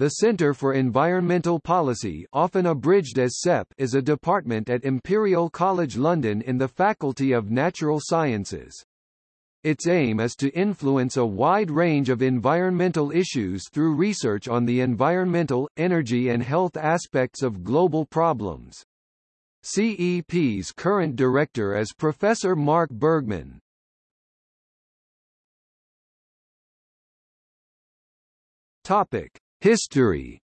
The Centre for Environmental Policy often abridged as CEP is a department at Imperial College London in the Faculty of Natural Sciences. Its aim is to influence a wide range of environmental issues through research on the environmental, energy and health aspects of global problems. CEP's current director is Professor Mark Burgman. Topic: History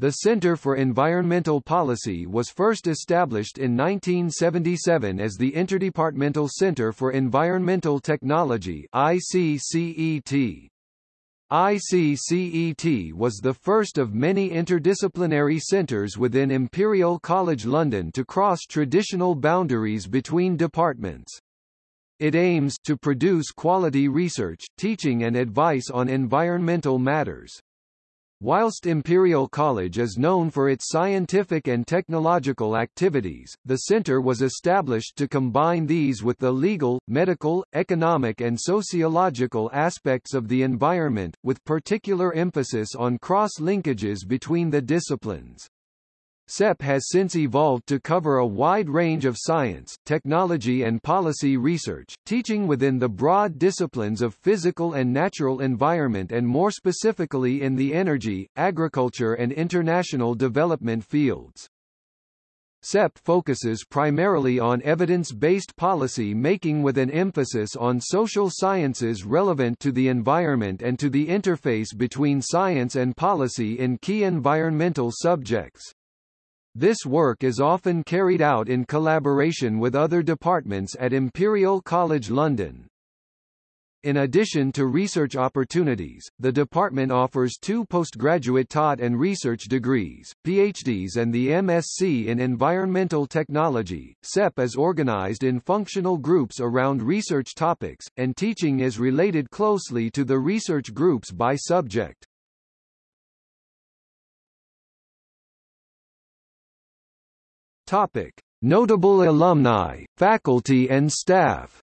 The Center for Environmental Policy was first established in 1977 as the Interdepartmental Center for Environmental Technology ICCET. ICCET was the first of many interdisciplinary centers within Imperial College London to cross traditional boundaries between departments. It aims to produce quality research, teaching and advice on environmental matters. Whilst Imperial College is known for its scientific and technological activities, the centre was established to combine these with the legal, medical, economic and sociological aspects of the environment, with particular emphasis on cross-linkages between the disciplines. CEP has since evolved to cover a wide range of science, technology and policy research, teaching within the broad disciplines of physical and natural environment and more specifically in the energy, agriculture and international development fields. CEP focuses primarily on evidence-based policy making with an emphasis on social sciences relevant to the environment and to the interface between science and policy in key environmental subjects. This work is often carried out in collaboration with other departments at Imperial College London. In addition to research opportunities, the department offers two postgraduate taught and research degrees, PhDs and the MSc in Environmental Technology. CEP is organized in functional groups around research topics, and teaching is related closely to the research groups by subject. Topic: Notable alumni, faculty and staff.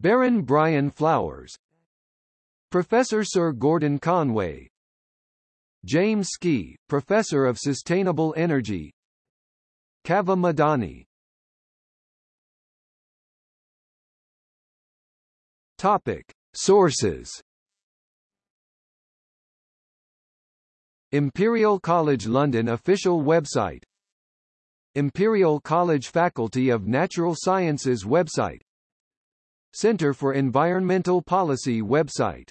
Baron Brian Flowers. Professor Sir Gordon Conway. James Skea, Professor of Sustainable Energy. Kaveh Madani. Topic. Sources Imperial College London official website. Imperial College Faculty of Natural Sciences website. Centre for Environmental Policy website